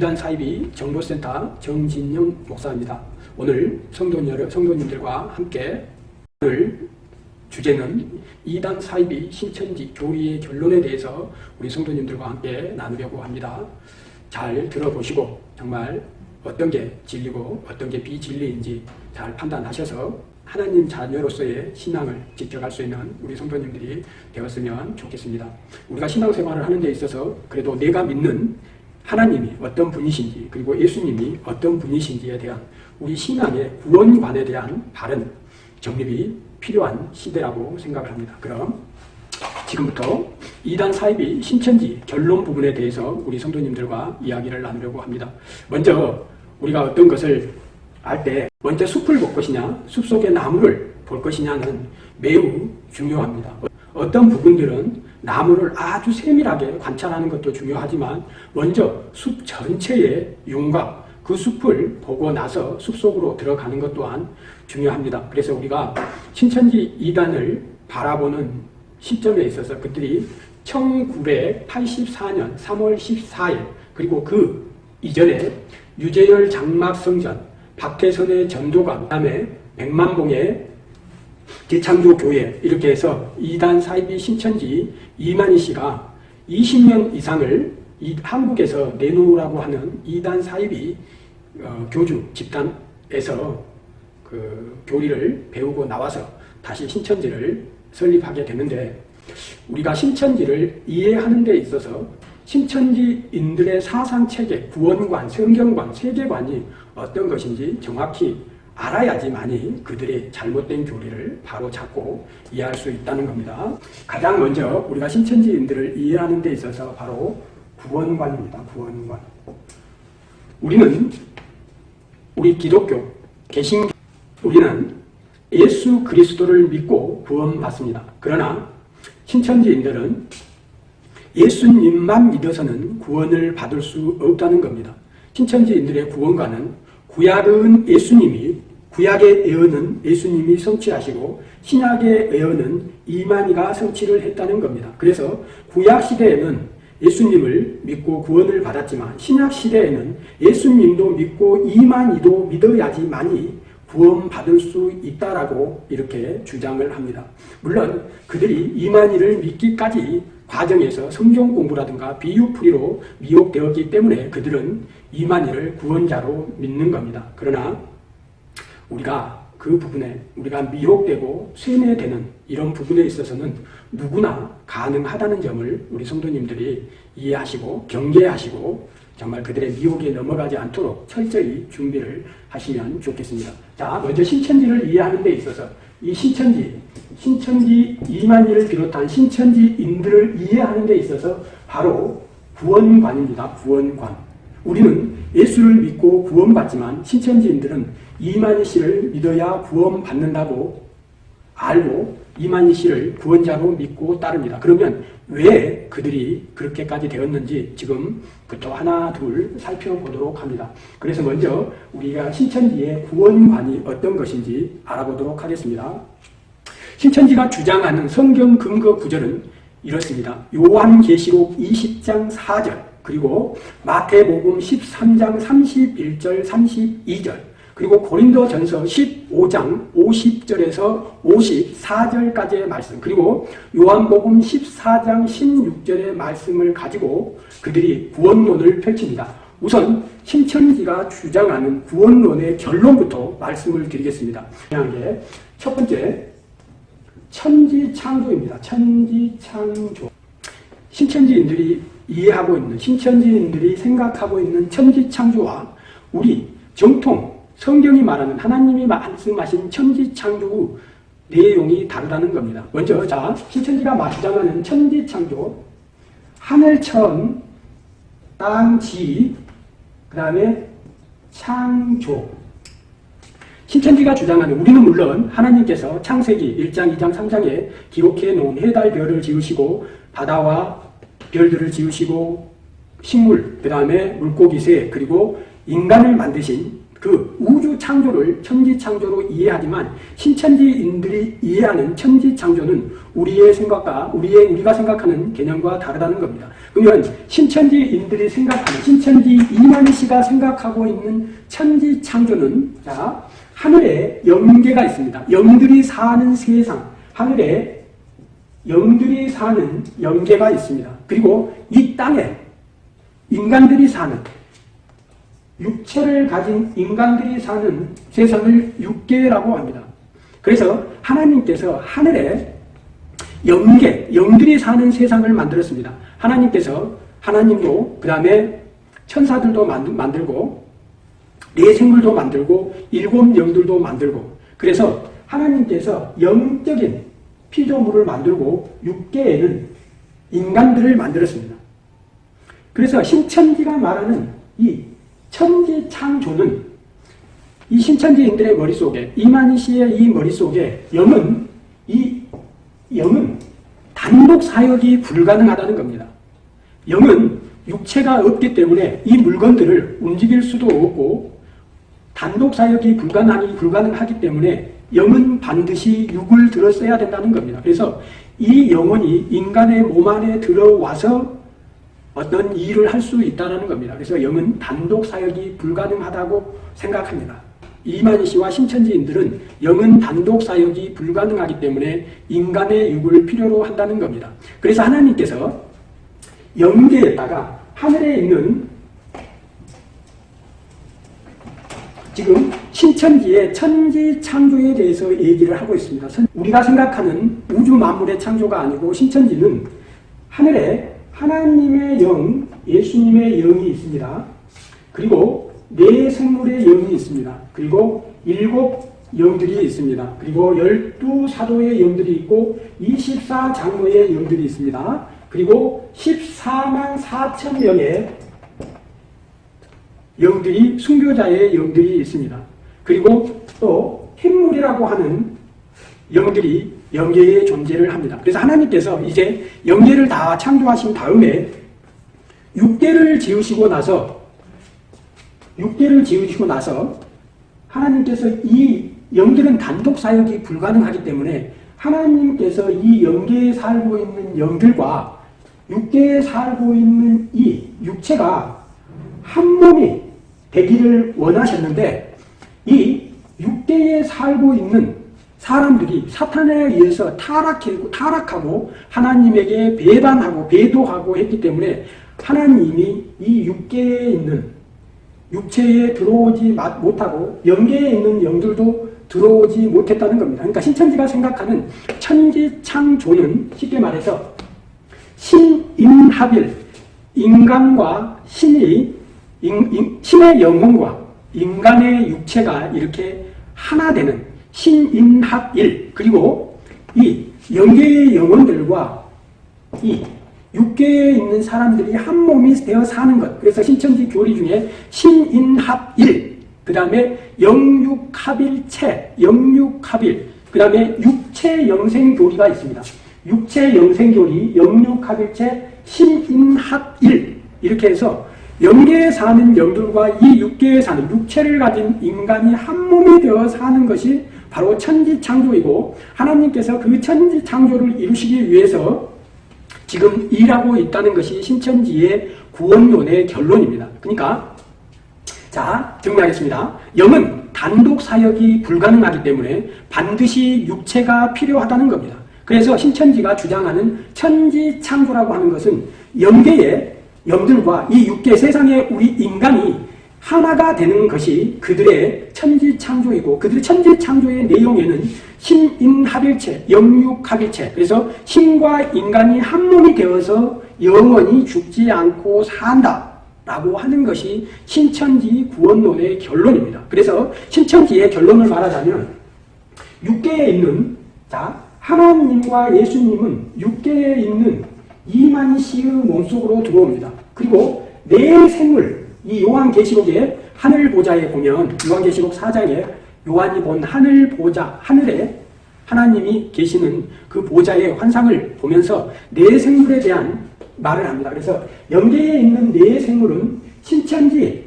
이단 사이비 정보센터 정진영 목사입니다. 오늘 성도 여러 성도님들과 함께 오늘 주제는 이단 사이비 신천지 교리의 결론에 대해서 우리 성도님들과 함께 나누려고 합니다. 잘 들어보시고 정말 어떤 게 진리고 어떤 게 비진리인지 잘 판단하셔서 하나님 자녀로서의 신앙을 지켜갈 수 있는 우리 성도님들이 되었으면 좋겠습니다. 우리가 신앙생활을 하는 데 있어서 그래도 내가 믿는 하나님이 어떤 분이신지 그리고 예수님이 어떤 분이신지에 대한 우리 신앙의 구원관에 대한 바른 정립이 필요한 시대라고 생각을 합니다. 그럼 지금부터 이단 사입이 신천지 결론 부분에 대해서 우리 성도님들과 이야기를 나누려고 합니다. 먼저 우리가 어떤 것을 알 때 먼저 숲을 볼 것이냐 숲속의 나무를 볼 것이냐는 매우 중요합니다. 어떤 부분들은 나무를 아주 세밀하게 관찰하는 것도 중요하지만 먼저 숲 전체의 윤곽 그 숲을 보고 나서 숲속으로 들어가는 것 또한 중요합니다. 그래서 우리가 신천지 이단을 바라보는 시점에 있어서 그들이 1984년 3월 14일 그리고 그 이전에 유재열 장막성전, 박태선의 전도관, 그 다음에 백만봉의 대창조 교회 이렇게 해서 이단 사이비 신천지 이만희 씨가 20년 이상을 이 한국에서 내놓으라고 하는 이단 사이비 어, 교주 집단에서 그 교리를 배우고 나와서 다시 신천지를 설립하게 되는데 우리가 신천지를 이해하는 데 있어서 신천지인들의 사상체계, 구원관, 성경관, 세계관이 어떤 것인지 정확히 알아야지만이 그들의 잘못된 교리를 바로 잡고 이해할 수 있다는 겁니다. 가장 먼저 우리가 신천지인들을 이해하는 데 있어서 바로 구원관입니다. 구원관. 우리는 우리 기독교, 개신 우리는 예수 그리스도를 믿고 구원받습니다. 그러나 신천지인들은 예수님만 믿어서는 구원을 받을 수 없다는 겁니다. 신천지인들의 구원관은 구약은 예수님이 구약의 예언은 예수님이 성취하시고 신약의 예언은 이만희가 성취를 했다는 겁니다. 그래서 구약 시대에는 예수님을 믿고 구원을 받았지만 신약 시대에는 예수님도 믿고 이만희도 믿어야지만이 구원받을 수 있다라고 이렇게 주장을 합니다. 물론 그들이 이만희를 믿기까지 과정에서 성경 공부라든가 비유풀이로 미혹되었기 때문에 그들은 이만희를 구원자로 믿는 겁니다. 그러나 우리가 그 부분에 우리가 미혹되고 쇠뇌되는 이런 부분에 있어서는 누구나 가능하다는 점을 우리 성도님들이 이해하시고 경계하시고 정말 그들의 미혹에 넘어가지 않도록 철저히 준비를 하시면 좋겠습니다. 자, 먼저 신천지를 이해하는 데 있어서 이 신천지, 신천지 이만희를 비롯한 신천지인들을 이해하는 데 있어서 바로 구원관입니다. 구원관. 우리는 예수를 믿고 구원받지만 신천지인들은 이만희 씨를 믿어야 구원받는다고 알고 이만희 씨를 구원자로 믿고 따릅니다. 그러면 왜 그들이 그렇게까지 되었는지 지금부터 하나 둘 살펴보도록 합니다. 그래서 먼저 우리가 신천지의 구원관이 어떤 것인지 알아보도록 하겠습니다. 신천지가 주장하는 성경 근거 구절은 이렇습니다. 요한계시록 20장 4절 그리고 마태복음 13장 31절 32절 그리고 고린도전서 15장 50절에서 54절까지의 말씀 그리고 요한복음 14장 16절의 말씀을 가지고 그들이 구원론을 펼칩니다. 우선 신천지가 주장하는 구원론의 결론부터 말씀을 드리겠습니다. 첫 번째 천지창조입니다. 천지창조 신천지인들이 이해하고 있는 신천지인들이 생각하고 있는 천지창조와 우리 정통 성경이 말하는 하나님이 말씀하신 천지창조 내용이 다르다는 겁니다. 먼저 자 신천지가 주장하는 천지창조 하늘 천 땅 지 그 다음에 창조 신천지가 주장하는 우리는 물론 하나님께서 창세기 1장 2장 3장에 기록해 놓은 해달 별을 지으시고 바다와 별들을 지으시고 식물 그 다음에 물고기 새 그리고 인간을 만드신 그 우주 창조를 천지 창조로 이해하지만 신천지인들이 이해하는 천지 창조는 우리의 생각과 우리의 우리가 생각하는 개념과 다르다는 겁니다. 그러면 신천지인들이 생각하는 신천지 이만희 씨가 생각하고 있는 천지 창조는 자 하늘에 영계가 있습니다. 영들이 사는 세상 하늘에 영들이 사는 영계가 있습니다. 그리고 이 땅에 인간들이 사는 육체를 가진 인간들이 사는 세상을 육계라고 합니다. 그래서 하나님께서 하늘에 영계, 영들이 사는 세상을 만들었습니다. 하나님께서 하나님도 그 다음에 천사들도 만들고 네 생물도 만들고 일곱 영들도 만들고 그래서 하나님께서 영적인 피조물을 만들고 육계에는 인간들을 만들었습니다. 그래서 신천지가 말하는 이 천지 창조는 이 신천지인들의 머릿속에 이만희 씨의 이 머릿속에 영은 이 영은 단독 사역이 불가능하다는 겁니다. 영은 육체가 없기 때문에 이 물건들을 움직일 수도 없고 단독 사역이 불가능하기, 불가능하기 때문에 영은 반드시 육을 들었어야 된다는 겁니다. 그래서 이 영혼이 인간의 몸 안에 들어와서 어떤 일을 할 수 있다는 겁니다. 그래서 영은 단독 사역이 불가능하다고 생각합니다. 이만희 씨와 신천지인들은 영은 단독 사역이 불가능하기 때문에 인간의 육을 필요로 한다는 겁니다. 그래서 하나님께서 영계에다가 하늘에 있는 지금 신천지의 천지 창조에 대해서 얘기를 하고 있습니다. 우리가 생각하는 우주 만물의 창조가 아니고 신천지는 하늘에 하나님의 영, 예수님의 영이 있습니다. 그리고 네 생물의 영이 있습니다. 그리고 일곱 영들이 있습니다. 그리고 열두 사도의 영들이 있고 24장로의 영들이 있습니다. 그리고 14만 4천 명의 영들이 순교자의 영들이 있습니다. 그리고 또 흰물이라고 하는 영들이 영계의 존재를 합니다. 그래서 하나님께서 이제 영계를 다 창조하신 다음에 육계를 지으시고 나서 육계를 지으시고 나서 하나님께서 이 영들은 단독 사역이 불가능하기 때문에 하나님께서 이 영계에 살고 있는 영들과 육계에 살고 있는 이 육체가 한 몸이 되기를 원하셨는데 이 육계에 살고 있는 사람들이 사탄에 의해서 타락하고, 타락하고 하나님에게 배반하고 배도하고 했기 때문에 하나님이 이 육계에 있는 육체에 들어오지 못하고 영계에 있는 영들도 들어오지 못했다는 겁니다. 그러니까 신천지가 생각하는 천지창조는 쉽게 말해서 신인합일 인간과 신이 인, 인, 신의 영혼과 인간의 육체가 이렇게 하나 되는 신인합일 그리고 이 영계의 영혼들과 이 육계에 있는 사람들이 한 몸이 되어 사는 것 그래서 신천지 교리 중에 신인합일 그 다음에 영육합일체 영육합일 그 다음에 육체영생교리가 있습니다. 육체영생교리 영육합일체 신인합일 이렇게 해서 영계에 사는 영들과 이 육계에 사는 육체를 가진 인간이 한 몸이 되어 사는 것이 바로 천지창조이고 하나님께서 그 천지창조를 이루시기 위해서 지금 일하고 있다는 것이 신천지의 구원론의 결론입니다. 그러니까 자 정리하겠습니다. 영은 단독 사역이 불가능하기 때문에 반드시 육체가 필요하다는 겁니다. 그래서 신천지가 주장하는 천지창조라고 하는 것은 영계에 영들과 이 육계 세상의 우리 인간이 하나가 되는 것이 그들의 천지창조이고 그들의 천지창조의 내용에는 신인합일체, 영육합일체 그래서 신과 인간이 한 몸이 되어서 영원히 죽지 않고 산다 라고 하는 것이 신천지 구원론의 결론입니다. 그래서 신천지의 결론을 말하자면 육계에 있는 자 하나님과 예수님은 육계에 있는 이만 씨의 몸속으로 들어옵니다. 그리고 내 생물, 이 요한계시록의 하늘 보좌에 보면 요한계시록 4장에 요한이 본 하늘 보좌, 하늘에 하나님이 계시는 그 보좌의 환상을 보면서 내 생물에 대한 말을 합니다. 그래서 영계에 있는 내 생물은 신천지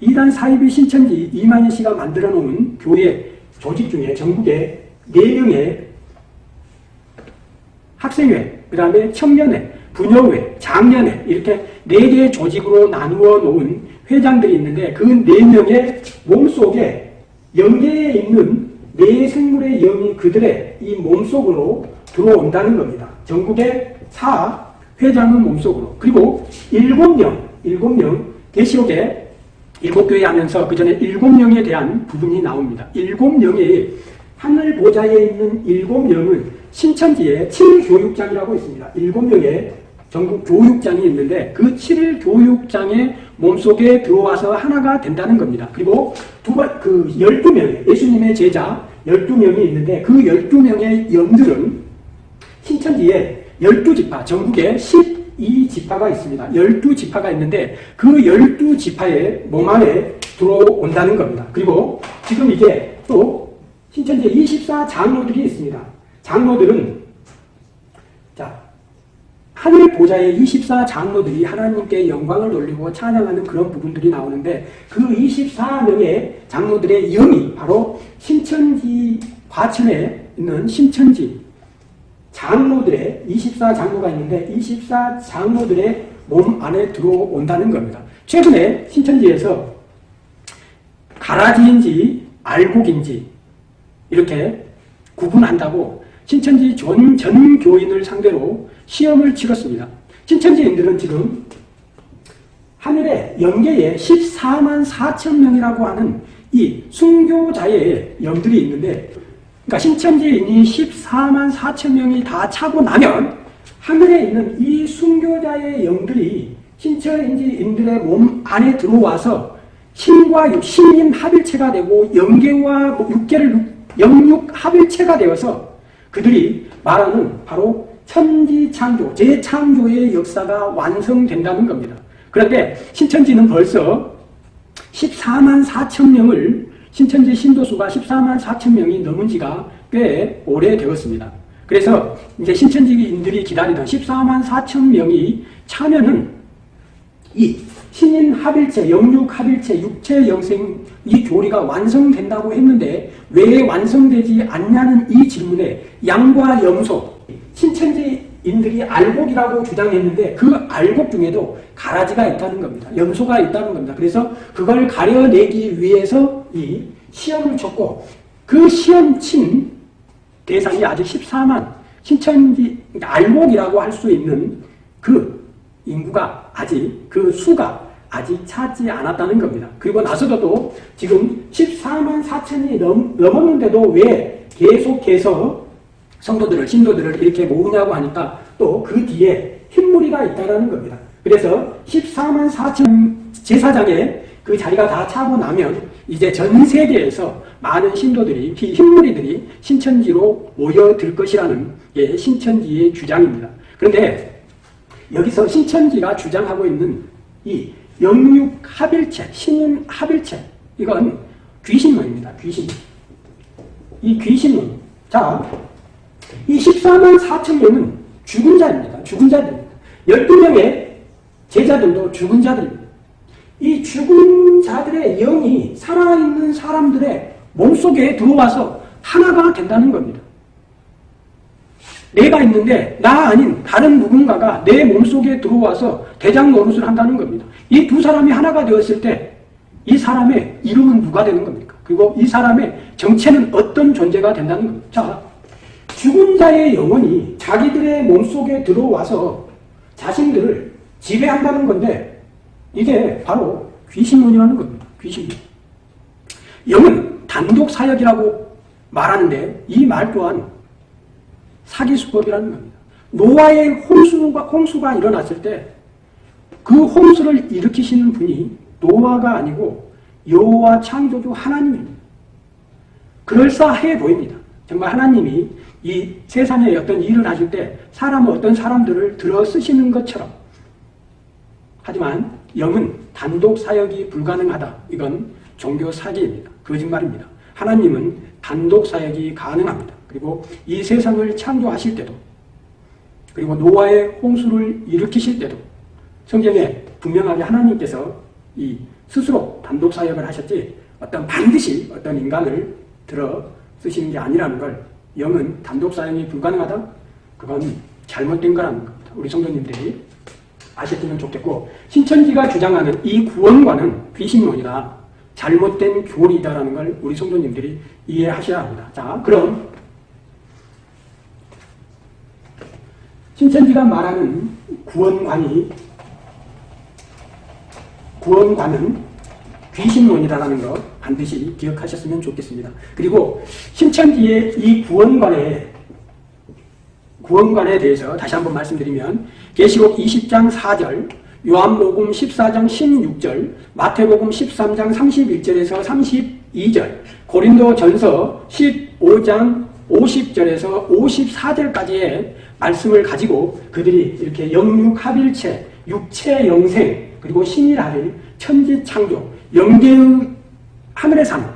이단 사이비 신천지 이만희 씨가 만들어 놓은 교회 조직 중에 전국에 4명의 학생회, 그 다음에 청년회, 부녀회, 장년회 이렇게 4개의 조직으로 나누어 놓은 회장들이 있는데 그 4명의 몸속에 영계에 있는 네 생물의 영이 그들의 이 몸속으로 들어온다는 겁니다. 전국의 사 회장은 몸속으로 그리고 7명, 7명 계시록에 일곱 교회 하면서 그 전에 일곱 명에 대한 부분이 나옵니다. 일곱 명이 하늘 보좌에 있는 일곱 명은 신천지의 7교육장이라고 있습니다. 일곱 명의 전국 교육장이 있는데 그 7일 교육장의 몸속에 들어와서 하나가 된다는 겁니다. 그리고 두 번, 그 12명, 예수님의 제자 12명이 있는데 그 12명의 영들은 신천지의 12지파, 전국에 12지파가 있습니다. 12지파가 있는데 그 12지파의 몸 안에 들어온다는 겁니다. 그리고 지금 이제 또 신천지에 24장로들이 있습니다. 장로들은 자 하늘 보좌의 24장로들이 하나님께 영광을 돌리고 찬양하는 그런 부분들이 나오는데 그 24명의 장로들의 영이 바로 신천지 과천에 있는 신천지 장로들의 24장로가 있는데 24장로들의 몸 안에 들어온다는 겁니다. 최근에 신천지에서 가라지인지 알곡인지 이렇게 구분한다고 신천지 전, 전 교인을 상대로 시험을 치렀습니다. 신천지인들은 지금 하늘에 영계에 14만 4천 명이라고 하는 이 순교자의 영들이 있는데 그러니까 신천지인이 14만 4천 명이 다 차고 나면 하늘에 있는 이 순교자의 영들이 신천지인들의 몸 안에 들어와서 신과 육, 신인 합일체가 되고 영계와 육계를 영육 합일체가 되어서 그들이 말하는 바로 천지창조, 재창조의 역사가 완성된다는 겁니다. 그런데 신천지는 벌써 14만 4천 명을 신천지 신도수가 14만 4천 명이 넘은 지가 꽤 오래되었습니다. 그래서 이제 신천지인들이 기다리던 14만 4천 명이 차면은 이 신인 합일체, 영육 합일체, 육체 영생 이 교리가 완성된다고 했는데 왜 완성되지 않냐는 이 질문에 양과 염소, 신천지인들이 알곡이라고 주장했는데 그 알곡 중에도 가라지가 있다는 겁니다. 염소가 있다는 겁니다. 그래서 그걸 가려내기 위해서 이 시험을 쳤고 그 시험 친 대상이 아직 14만 신천지 그러니까 알곡이라고 할 수 있는 그 인구가 아직 그 수가 아직 차지 않았다는 겁니다. 그리고 나서도 또 지금 14만 4천이 넘, 넘었는데도 왜 계속해서 성도들을, 신도들을 이렇게 모으냐고 하니까 또 그 뒤에 흰무리가 있다는 겁니다. 그래서 14만 4천 제사장에 그 자리가 다 차고 나면 이제 전 세계에서 많은 신도들이, 흰무리들이 신천지로 모여들 것이라는 게 신천지의 주장입니다. 그런데 여기서 신천지가 주장하고 있는 이 영육 합일체, 신인 합일체 이건 귀신론입니다. 귀신. 이 귀신론. 자, 이 14만 4천 명은 죽은 자입니다. 죽은 자들입니다. 12명의 제자들도 죽은 자들입니다. 이 죽은 자들의 영이 살아있는 사람들의 몸속에 들어와서 하나가 된다는 겁니다. 내가 있는데 나 아닌 다른 누군가가 내 몸속에 들어와서 대장 노릇을 한다는 겁니다. 이 두 사람이 하나가 되었을 때 이 사람의 이름은 누가 되는 겁니까? 그리고 이 사람의 정체는 어떤 존재가 된다는 겁니다. 자, 죽은 자의 영혼이 자기들의 몸속에 들어와서 자신들을 지배한다는 건데 이게 바로 귀신론이라는 겁니다. 귀신론. 영은 단독 사역이라고 말하는데 이 말 또한 사기 수법이라는 겁니다. 노아의 홍수가, 홍수가 일어났을 때 그 홍수를 일으키시는 분이 노아가 아니고 여호와 창조주 하나님입니다. 그럴싸해 보입니다. 정말 하나님이 이 세상에 어떤 일을 하실 때 사람은 어떤 사람들을 들어 쓰시는 것처럼 하지만 영은 단독 사역이 불가능하다. 이건 종교 사기입니다. 거짓말입니다. 하나님은 단독 사역이 가능합니다. 그리고 이 세상을 창조하실 때도 그리고 노아의 홍수를 일으키실 때도 성경에 분명하게 하나님께서 이 스스로 단독 사역을 하셨지 어떤 반드시 어떤 인간을 들어 쓰시는 게 아니라는 걸 영은 단독 사역이 불가능하다? 그건 잘못된 거라는 겁니다. 우리 성도님들이 아셨으면 좋겠고 신천지가 주장하는 이 구원과는 귀신론이다. 잘못된 교리다라는 걸 우리 성도님들이 이해하셔야 합니다. 자, 그럼 신천지가 말하는 구원관이 구원관은 귀신론이라는 거 반드시 기억하셨으면 좋겠습니다. 그리고 신천지의 이 구원관에 구원관에 대해서 다시 한번 말씀드리면 계시록 20장 4절, 요한복음 14장 16절, 마태복음 13장 31절에서 32절, 고린도 전서 15장 50절에서 54절까지의 말씀을 가지고 그들이 이렇게 영육합일체, 육체 영생, 그리고 신이라는 천지창조, 영계의 하늘에 사는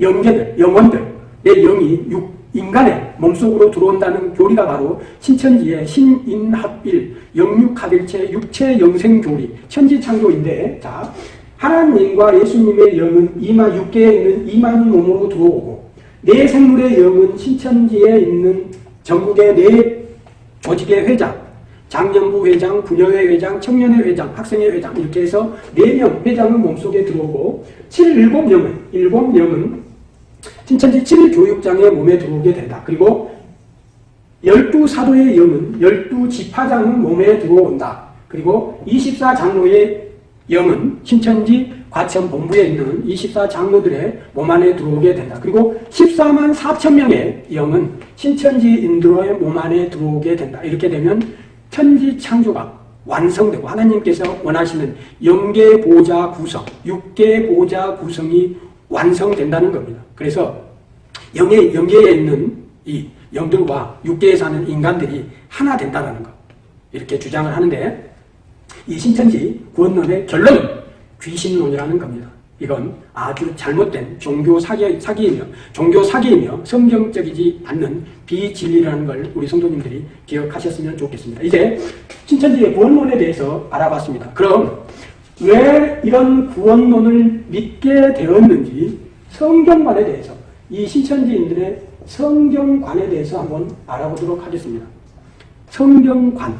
영계들, 영혼들의 영이 육, 인간의 몸속으로 들어온다는 교리가 바로 신천지의 신인합일, 영육합일체, 육체 영생교리, 천지창조인데 자 하나님과 예수님의 영은 이마 육계에 있는 이만 몸으로 들어오고 내 생물의 영은 신천지에 있는 전국의 네 조직의 회장, 장년부 회장, 부녀회 회장, 청년회 회장, 학생회 회장 이렇게 해서 4명 회장은 몸속에 들어오고 7, 7명은 7명은 신천지 7교육장의 몸에 들어오게 된다. 그리고 12사도의 영은 12지파장은 몸에 들어온다. 그리고 24장로의 영은 신천지 과천 본부에 있는 24장로들의 몸 안에 들어오게 된다. 그리고 14만 4천 명의 영은 신천지 인도의 몸 안에 들어오게 된다. 이렇게 되면 천지 창조가 완성되고 하나님께서 원하시는 영계 보좌 구성, 육계 보좌 구성이 완성된다는 겁니다. 그래서 영계, 영계에 있는 이 영들과 육계에 사는 인간들이 하나 된다는 것. 이렇게 주장을 하는데 이 신천지 구원론의 결론은 귀신론이라는 겁니다. 이건 아주 잘못된 종교 사기, 사기이며 종교 사기이며 성경적이지 않는 비진리라는 걸 우리 성도님들이 기억하셨으면 좋겠습니다. 이제 신천지의 구원론에 대해서 알아봤습니다. 그럼 왜 이런 구원론을 믿게 되었는지 성경관에 대해서 이 신천지인들의 성경관에 대해서 한번 알아보도록 하겠습니다. 성경관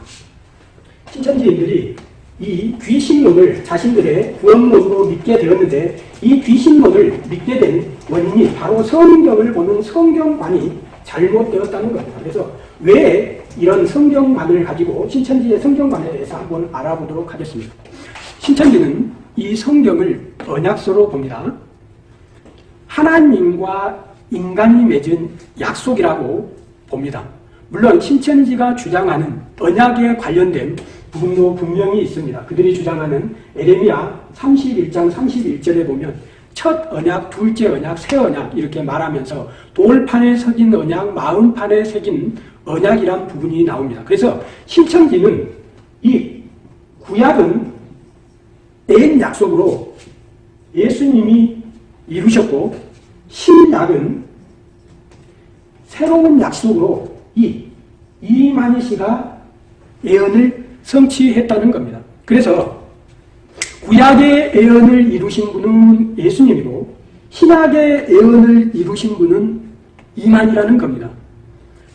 신천지인들이 이 귀신론을 자신들의 구원론으로 믿게 되었는데 이 귀신론을 믿게 된 원인이 바로 성경을 보는 성경관이 잘못되었다는 겁니다. 그래서 왜 이런 성경관을 가지고 신천지의 성경관에 대해서 한번 알아보도록 하겠습니다. 신천지는 이 성경을 언약서로 봅니다. 하나님과 인간이 맺은 약속이라고 봅니다. 물론 신천지가 주장하는 언약에 관련된 부분도 분명히 있습니다. 그들이 주장하는 에레미야 31장 31절에 보면 첫 언약, 둘째 언약, 새 언약 이렇게 말하면서 돌판에 새긴 언약, 마음판에 새긴 언약이란 부분이 나옵니다. 그래서 신천지는 이 구약은 옛 약속으로 예수님이 이루셨고 신약은 새로운 약속으로 이 이만희 씨가 예언을 성취했다는 겁니다. 그래서 구약의 예언을 이루신 분은 예수님이고 신약의 예언을 이루신 분은 이만이라는 겁니다.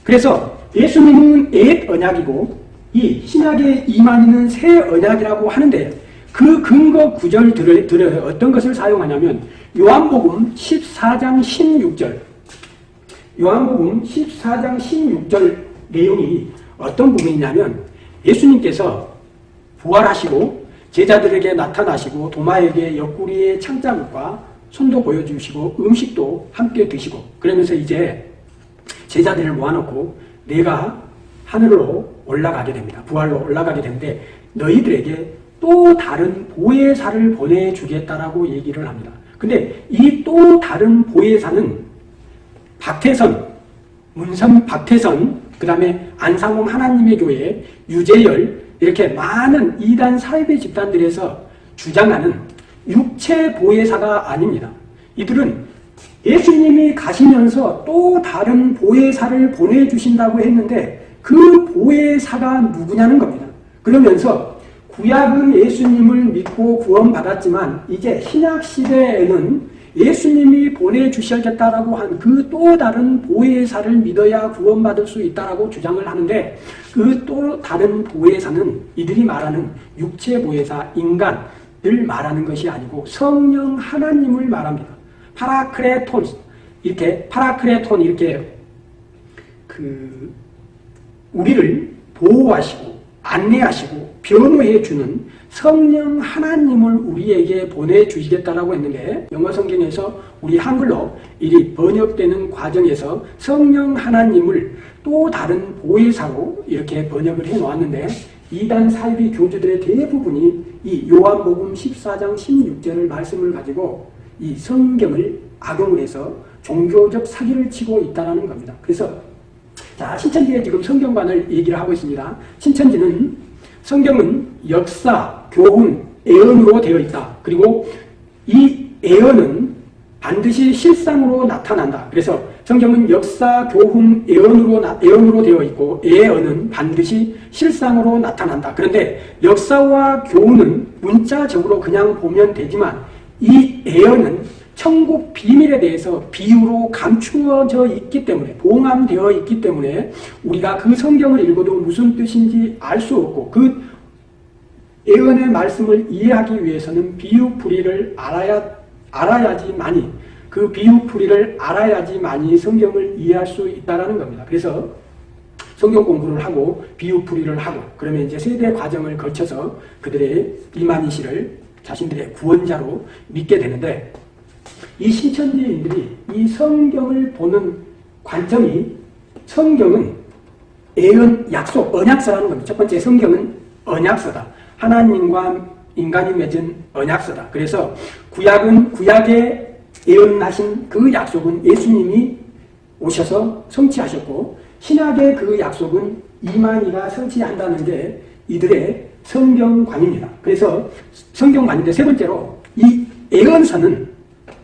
그래서 예수님은 옛 언약이고 이 신약의 이만희는 새 언약이라고 하는데 그 근거 구절들을 어떤 것을 사용하냐면 요한복음 14장 16절 요한복음 14장 16절 내용이 어떤 부분이냐면 예수님께서 부활하시고 제자들에게 나타나시고 도마에게 옆구리에 창자국과 손도 보여주시고 음식도 함께 드시고 그러면서 이제 제자들을 모아놓고 내가 하늘로 올라가게 됩니다. 부활로 올라가게 되는데 너희들에게 또 다른 보혜사를 보내주겠다라고 얘기를 합니다. 근데 이 또 다른 보혜사는 박태선, 문선 박태선, 그 다음에 안상홍 하나님의 교회, 유재열 이렇게 많은 이단 사이비 집단들에서 주장하는 육체 보혜사가 아닙니다. 이들은 예수님이 가시면서 또 다른 보혜사를 보내주신다고 했는데 그 보혜사가 누구냐는 겁니다. 그러면서 구약은 예수님을 믿고 구원받았지만 이제 신약 시대에는 예수님이 보내주셔야겠다라고 한 그 또 다른 보혜사를 믿어야 구원받을 수 있다라고 주장을 하는데 그 또 다른 보혜사는 이들이 말하는 육체 보혜사, 인간을 말하는 것이 아니고 성령 하나님을 말합니다. 파라크레톤 이렇게 파라크레톤 이렇게 그 우리를 보호하시고 안내하시고 변호해 주는 성령 하나님을 우리에게 보내주시겠다라고 했는데 영어 성경에서 우리 한글로 이 번역되는 과정에서 성령 하나님을 또 다른 보혜사로 이렇게 번역을 해 놓았는데 이단 사이비 교주들의 대부분이 이 요한복음 14장 16절을 말씀을 가지고 이 성경을 악용을 해서 종교적 사기를 치고 있다는 겁니다. 그래서 자 신천지의 지금 성경관을 얘기를 하고 있습니다. 신천지는 성경은 역사, 교훈, 애언으로 되어 있다. 그리고 이 애언은 반드시 실상으로 나타난다. 그래서 성경은 역사, 교훈, 애언으로, 애언으로 되어 있고 애언은 반드시 실상으로 나타난다. 그런데 역사와 교훈은 문자적으로 그냥 보면 되지만 이 애언은 천국 비밀에 대해서 비유로 감추어져 있기 때문에 봉함되어 있기 때문에 우리가 그 성경을 읽어도 무슨 뜻인지 알 수 없고 그 예언의 말씀을 이해하기 위해서는 비유풀이를 알아야 알아야지만이 그 비유풀이를 알아야지만이 성경을 이해할 수 있다라는 겁니다. 그래서 성경 공부를 하고 비유풀이를 하고 그러면 이제 세대 과정을 거쳐서 그들의 이만희 씨를 자신들의 구원자로 믿게 되는데 이 신천지인들이 이 성경을 보는 관점이 성경은 예언, 약속, 언약서라는 겁니다. 첫 번째 성경은 언약서다. 하나님과 인간이 맺은 언약서다. 그래서 구약은 구약에 예언하신 그 약속은 예수님이 오셔서 성취하셨고 신약의 그 약속은 이만희가 성취한다는 게 이들의 성경관입니다. 그래서 성경관인데 세 번째로 이 예언서는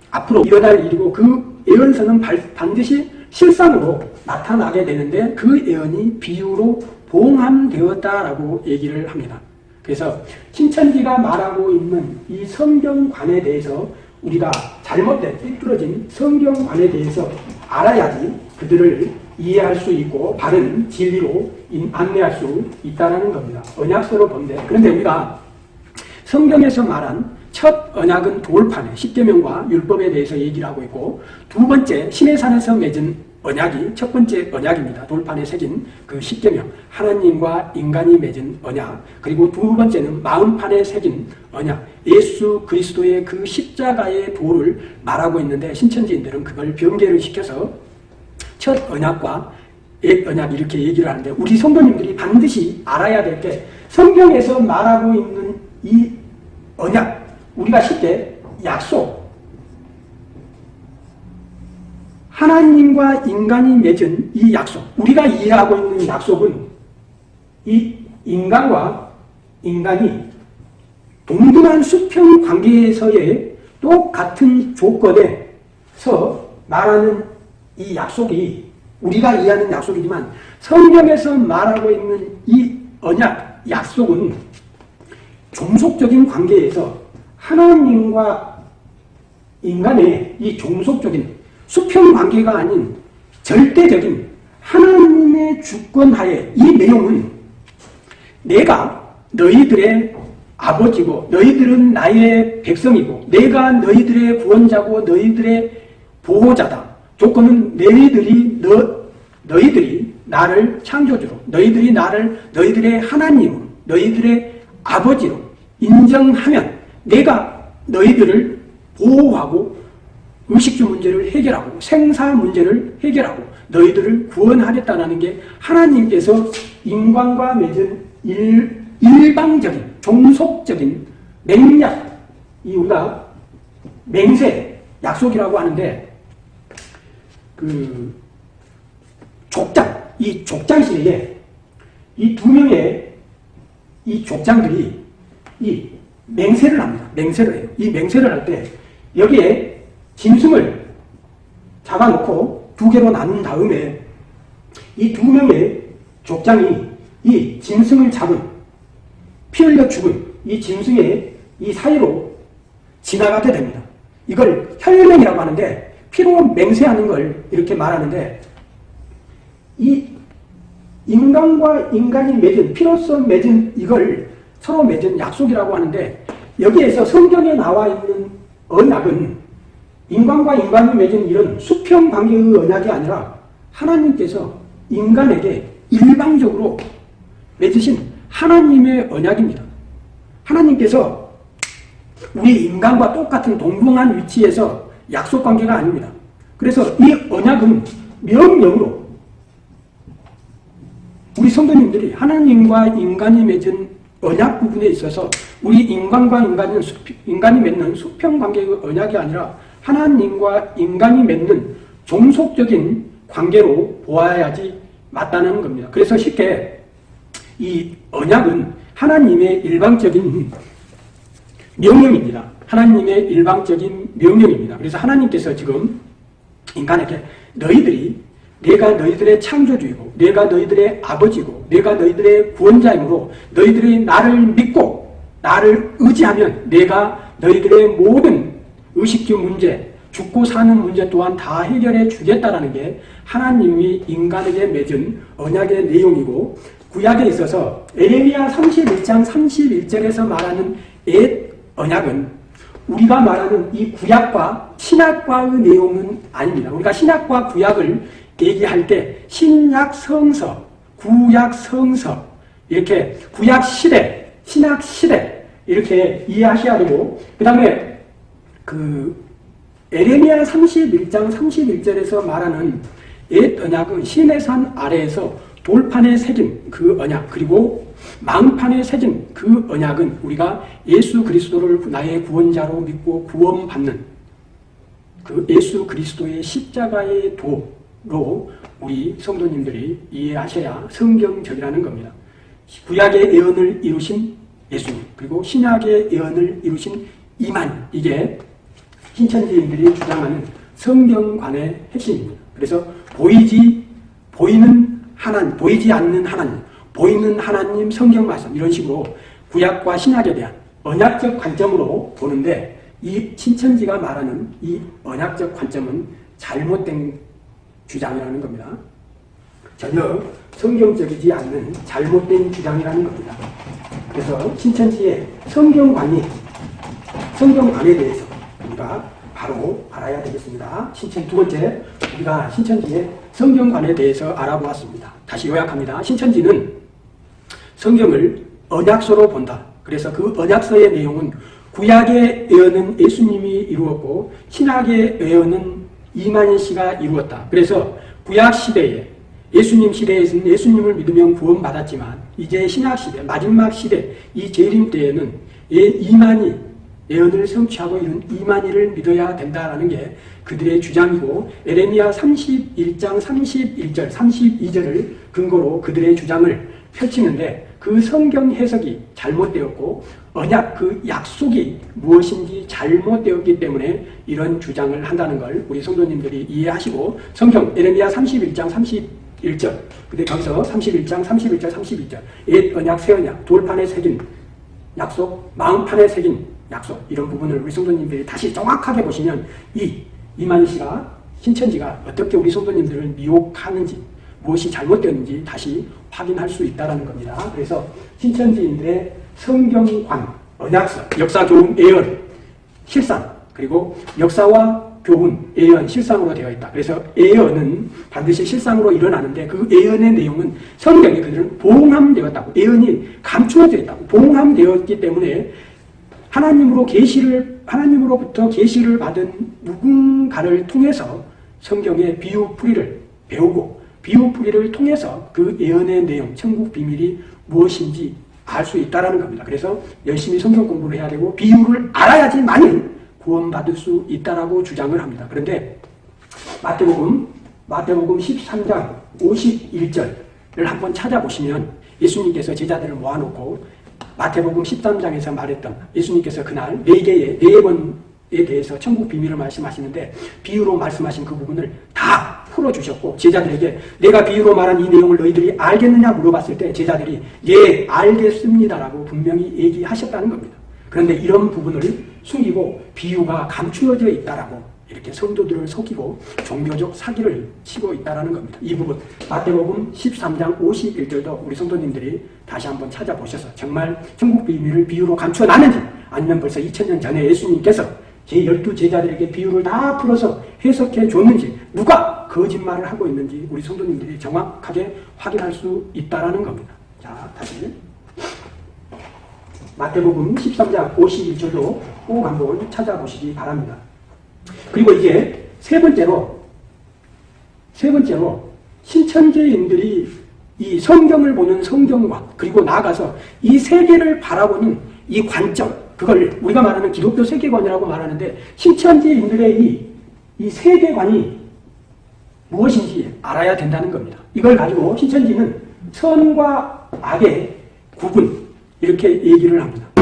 앞으로 일어날 일이고 그 예언서는 반드시 실상으로 나타나게 되는데 그 예언이 비유로 봉함되었다라고 얘기를 합니다. 그래서 신천지가 말하고 있는 이 성경관에 대해서 우리가 잘못된 삐뚤어진 성경관에 대해서 알아야지 그들을 이해할 수 있고 바른 진리로 안내할 수 있다는 겁니다. 언약서로 본데 그런데 우리가 성경에서 말한 첫 언약은 돌판에 십계명과 율법에 대해서 얘기를 하고 있고 두 번째 신의 산에서 맺은 언약이 첫 번째 언약입니다. 돌판에 새긴 그 십계명 하나님과 인간이 맺은 언약 그리고 두 번째는 마음판에 새긴 언약 예수 그리스도의 그 십자가의 도를 말하고 있는데 신천지인들은 그걸 변개를 시켜서 첫 언약과 옛 언약 이렇게 얘기를 하는데 우리 성도님들이 반드시 알아야 될 게 성경에서 말하고 있는 이 언약 우리가 쉽게 약속, 하나님과 인간이 맺은 이 약속, 우리가 이해하고 있는 약속은 이 인간과 인간이 동등한 수평 관계에서의 똑같은 조건에서 말하는 이 약속이 우리가 이해하는 약속이지만 성경에서 말하고 있는 이 언약, 약속은 종속적인 관계에서 하나님과 인간의 이 종속적인 수평 관계가 아닌 절대적인 하나님의 주권하에 이 내용은 내가 너희들의 아버지고 너희들은 나의 백성이고 내가 너희들의 구원자고 너희들의 보호자다. 조건은 너희들이 너, 너희들이 나를 창조주로 너희들이 나를 너희들의 하나님으로 너희들의 아버지로 인정하면 내가 너희들을 보호하고 음식주 문제를 해결하고 생사 문제를 해결하고 너희들을 구원하겠다는 게 하나님께서 인간과 맺은 일, 일방적인 종속적인 맹약 이 우리가 맹세 약속이라고 하는데 그 족장 이 족장실에 이 두 명의 이 족장들이 이 맹세를 합니다. 맹세를 해요. 이 맹세를 할 때 여기에 짐승을 잡아놓고 두 개로 나눈 다음에 이 두 명의 족장이 이 짐승을 잡은 피 흘려 죽은 이 짐승의 이 사이로 지나가게 됩니다. 이걸 혈맹이라고 하는데 피로 맹세하는 걸 이렇게 말하는데 이 인간과 인간이 맺은 피로서 맺은 이걸 서로 맺은 약속이라고 하는데 여기에서 성경에 나와 있는 언약은 인간과 인간이 맺은 이런 수평 관계의 언약이 아니라 하나님께서 인간에게 일방적으로 맺으신 하나님의 언약입니다. 하나님께서 우리 인간과 똑같은 동등한 위치에서 약속 관계가 아닙니다. 그래서 이 언약은 명령으로 우리 성도님들이 하나님과 인간이 맺은 언약 부분에 있어서 우리 인간과 인간은 수, 인간이 맺는 수평 관계의 언약이 아니라 하나님과 인간이 맺는 종속적인 관계로 보아야지 맞다는 겁니다. 그래서 쉽게 이 언약은 하나님의 일방적인 명령입니다. 하나님의 일방적인 명령입니다. 그래서 하나님께서 지금 인간에게 너희들이 내가 너희들의 창조주이고 내가 너희들의 아버지고 내가 너희들의 구원자이므로 너희들이 나를 믿고 나를 의지하면 내가 너희들의 모든 의식주 문제, 죽고 사는 문제 또한 다 해결해 주겠다라는 게 하나님이 인간에게 맺은 언약의 내용이고 구약에 있어서 에레미야 31장 31절에서 말하는 옛 언약은 우리가 말하는 이 구약과 신약과의 내용은 아닙니다. 우리가 신약과 구약을 얘기할 때 신약 성서, 구약 성서 이렇게 구약 시대, 신약 시대 이렇게 이해하셔야 되고 그 다음에 그 에레미야 31장 31절에서 말하는 옛 언약은 신의 산 아래에서 돌판에 새긴 그 언약 그리고 망판에 새긴 그 언약은 우리가 예수 그리스도를 나의 구원자로 믿고 구원받는 그 예수 그리스도의 십자가의 도 로 우리 성도님들이 이해하셔야 성경적이라는 겁니다. 구약의 예언을 이루신 예수님 그리고 신약의 예언을 이루신 이만 이게 신천지인들이 주장하는 성경관의 핵심입니다. 그래서 보이지 보이는 하나님, 보이지 않는 하나님, 보이는 하나님 성경 말씀 이런 식으로 구약과 신약에 대한 언약적 관점으로 보는데 이 신천지가 말하는 이 언약적 관점은 잘못된 주장이라는 겁니다. 전혀 성경적이지 않는 잘못된 주장이라는 겁니다. 그래서 신천지의 성경관이 성경관에 대해서 우리가 바로 알아야 되겠습니다. 신천 두 번째 우리가 신천지의 성경관에 대해서 알아보았습니다. 다시 요약합니다. 신천지는 성경을 언약서로 본다. 그래서 그 언약서의 내용은 구약의 예언은 예수님이 이루었고 신약의 예언은 이만희 씨가 이루었다. 그래서 구약 시대에 예수님 시대에서는 예수님을 믿으면 구원받았지만 이제 신약 시대, 마지막 시대, 이 재림 때에는 이만희 예언을 성취하고 이룬 이만희를 믿어야 된다라는 게 그들의 주장이고 에레미야 31장 31절, 32절을 근거로 그들의 주장을 펼치는데 그 성경 해석이 잘못되었고 언약 그 약속이 무엇인지 잘못되었기 때문에 이런 주장을 한다는 걸 우리 성도님들이 이해하시고 성경 에레미야 31장 31절 근데 거기서 31장 31절 32절 옛 언약 새 언약 돌판에 새긴 약속 마음판에 새긴 약속 이런 부분을 우리 성도님들이 다시 정확하게 보시면 이 이만희 씨가 신천지가 어떻게 우리 성도님들을 미혹하는지 무엇이 잘못되었는지 다시 확인할 수 있다는 겁니다. 그래서 신천지인들의 성경관, 언약서, 역사, 교훈, 예언, 실상 그리고 역사와 교훈, 예언, 실상으로 되어 있다. 그래서 예언은 반드시 실상으로 일어나는데 그 예언의 내용은 성경에 그들은 봉함되었다고 예언이 감추어져 있다고 봉함되었기 때문에 하나님으로 계시를 하나님으로부터 계시를 받은 누군가를 통해서 성경의 비유풀이를 배우고 비유풀이를 통해서 그 예언의 내용, 천국 비밀이 무엇인지 알 수 있다는 겁니다. 그래서 열심히 성경 공부를 해야 되고 비유를 알아야지만이 구원받을 수 있다라고 주장을 합니다. 그런데 마태복음 마태복음 13장 51절을 한번 찾아보시면 예수님께서 제자들을 모아놓고 마태복음 13장에서 말했던 예수님께서 그날 네 개의 네번 대해서 천국 비밀을 말씀하시는데 비유로 말씀하신 그 부분을 다 풀어주셨고 제자들에게 내가 비유로 말한 이 내용을 너희들이 알겠느냐 물어봤을 때 제자들이 예 알겠습니다라고 분명히 얘기하셨다는 겁니다. 그런데 이런 부분을 숨기고 비유가 감추어져 있다라고 이렇게 성도들을 속이고 종교적 사기를 치고 있다라는 겁니다. 이 부분 마태복음 13장 51절도 우리 성도님들이 다시 한번 찾아보셔서 정말 천국 비밀을 비유로 감추어놨는지 아니면 벌써 2000년 전에 예수님께서 제 열두 제자들에게 비유를 다 풀어서 해석해 줬는지 누가 거짓말을 하고 있는지 우리 성도님들이 정확하게 확인할 수 있다라는 겁니다. 자, 다시 마태복음 13장 51절도 꼭 한번 찾아보시기 바랍니다. 그리고 이제 세 번째로 세 번째로 신천지인들이 이 성경을 보는 성경과 그리고 나아가서 이 세계를 바라보는 이 관점 그걸 우리가 말하는 기독교 세계관이라고 말하는데 신천지 인들의 이, 이 세계관이 무엇인지 알아야 된다는 겁니다. 이걸 가지고 신천지는 선과 악의 구분 이렇게 얘기를 합니다.